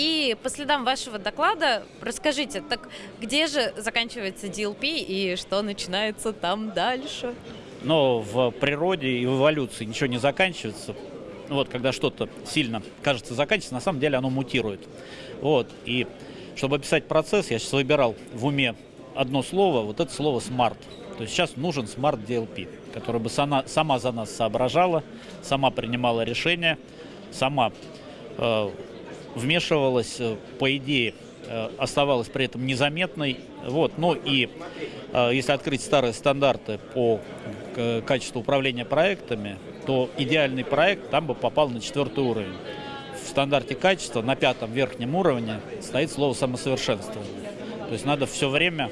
И по следам вашего доклада расскажите, так где же заканчивается DLP и что начинается там дальше? Но в природе и в эволюции ничего не заканчивается. Вот, когда что-то сильно кажется заканчивается, на самом деле оно мутирует. Вот, и чтобы описать процесс, я сейчас выбирал в уме одно слово, вот это слово «smart». То есть сейчас нужен smart DLP, который бы сама, сама за нас соображала, сама принимала решения, сама вмешивалась, э, по идее, э, оставалась при этом незаметной. Вот. Ну и э, если открыть старые стандарты по э, качеству управления проектами, то идеальный проект там бы попал на четвертый уровень. В стандарте качества на пятом верхнем уровне стоит слово самосовершенствование. То есть надо все время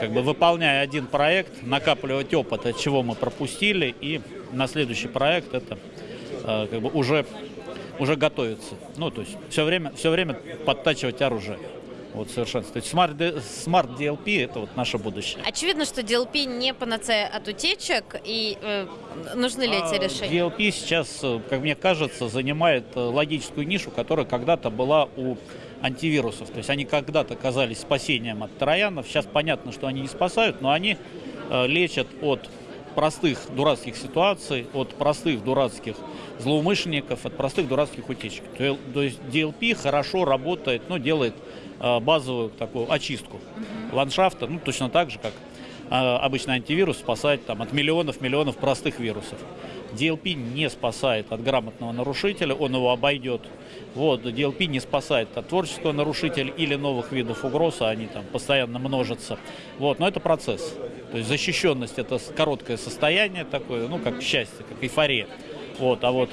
как бы выполняя один проект, накапливать опыт, от чего мы пропустили, и на следующий проект это э, как бы уже, уже готовится. Ну, то есть все время, все время подтачивать оружие. Вот совершенство. То есть Smart, Smart DLP это вот наше будущее. Очевидно, что DLP не панацея от утечек, и э, нужны ли эти А решения? DLP сейчас, э, как мне кажется, занимает э, логическую нишу, которая когда-то была у антивирусов. То есть они когда-то казались спасением от троянов. Сейчас понятно, что они не спасают, но они э, лечат от простых дурацких ситуаций, от простых дурацких злоумышленников, от простых дурацких утечек. То есть DLP хорошо работает, ну, делает э, базовую такую очистку ландшафта, ну, точно так же, как обычный антивирус спасает там, от миллионов-миллионов простых вирусов. DLP не спасает от грамотного нарушителя, он его обойдет. Вот, DLP не спасает от творческого нарушителя или новых видов угроз, а они там постоянно множатся. Вот, но это процесс. То есть защищенность это короткое состояние такое, ну, как счастье, как эйфория. Вот, а вот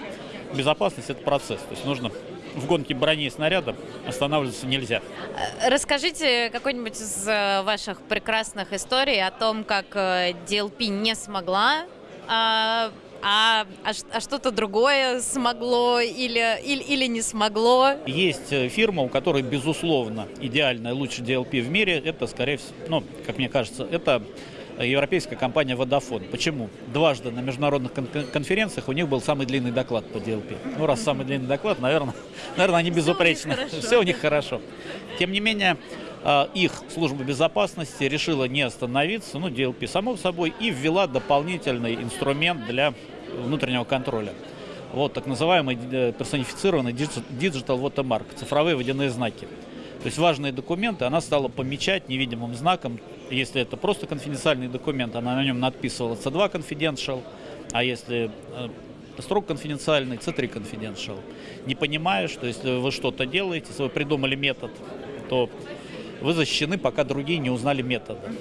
безопасность это процесс. То есть нужно в гонке брони и снаряда останавливаться нельзя. Э, Расскажите какой-нибудь из э, ваших прекрасных историй о том, как э, DLP не смогла, а, а, а а что-то другое смогло или, или, или не смогло. Есть фирма, у которой, безусловно, идеальная, лучший DLP в мире. Это, скорее всего, ну, как мне кажется, это европейская компания Vodafone. Почему? Дважды на международных кон- конференциях у них был самый длинный доклад по DLP. Ну, раз самый длинный доклад, наверное, наверное они безупречны. Все у них хорошо. Тем не менее, э, их служба безопасности решила не остановиться, ну, DLP само собой, и ввела дополнительный инструмент для внутреннего контроля. Вот так называемый э, персонифицированный digital watermark, цифровые водяные знаки. То есть важные документы она стала помечать невидимым знаком. Если это просто конфиденциальный документ, она на нем надписывала C2 confidential, а если э, строго конфиденциальный, C3 confidential. Не понимая, что если вы что-то делаете, если вы придумали метод, то вы защищены, пока другие не узнали метода.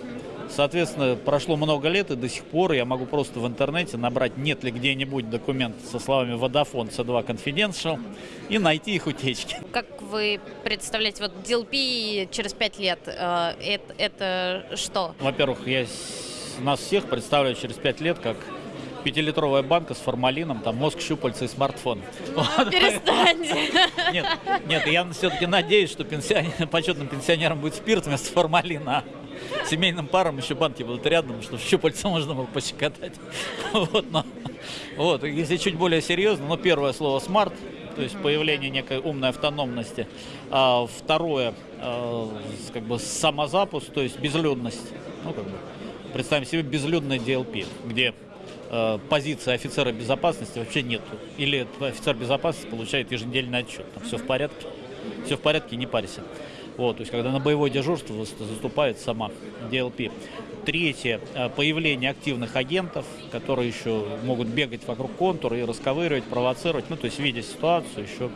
Соответственно, прошло много лет, и до сих пор я могу просто в интернете набрать, нет ли где-нибудь документ со словами Vodafone C2 Confidential и найти их утечки. Как вы представляете, вот DLP через пять лет, э, это, это что? Во-первых, я нас всех представляю через пять лет как пятилитровая банка с формалином, там мозг, щупальца и смартфон. Вот. Перестаньте. Нет, нет, я все-таки надеюсь, что пенсионер, почетным пенсионерам будет спирт вместо формалина. Семейным парам еще банки будут рядом, чтобы щупальца можно было пощекотать. Вот, но, вот, если чуть более серьезно, ну, первое слово «смарт», то есть появление некой умной автономности. А второе, э, как бы самозапуск, то есть безлюдность. Ну, как бы, представим себе безлюдный DLP, где э, позиции офицера безопасности вообще нету. Или офицер безопасности получает еженедельный отчет. Там все в порядке. Все в порядке, не парься. Вот, то есть, когда на боевое дежурство зас- заступает сама DLP. Третье, э, появление активных агентов, которые еще могут бегать вокруг контура и расковыривать, провоцировать, ну, то есть, видя ситуацию, еще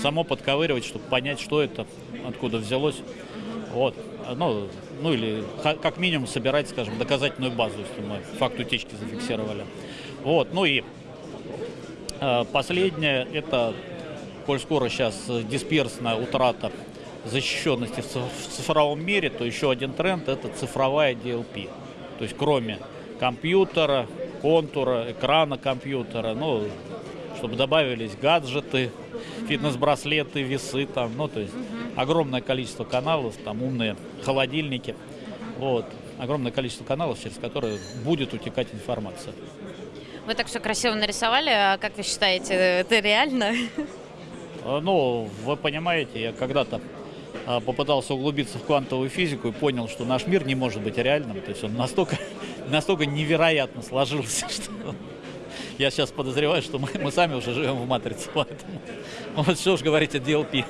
само подковыривать, чтобы понять, что это, откуда взялось. Вот. А, Ну, ну или как минимум собирать, скажем, доказательную базу, если мы факт утечки зафиксировали. Вот. Ну и э, последнее, это, коль скоро сейчас э, дисперсная утрата защищенности в циф- в цифровом мире, то еще один тренд – это цифровая DLP. То есть кроме компьютера, контура, экрана компьютера, ну, чтобы добавились гаджеты, фитнес-браслеты, весы, там, ну, то есть огромное количество каналов, там умные холодильники, вот, огромное количество каналов, через которые будет утекать информация. Вы так все красиво нарисовали, а как вы считаете, это реально? Э, Ну, вы понимаете, я когда-то а, попытался углубиться в квантовую физику и понял, что наш мир не может быть реальным. То есть он настолько, настолько невероятно сложился, что я сейчас подозреваю, что мы, мы сами уже живем в матрице. Поэтому вот что уж говорить о DLP.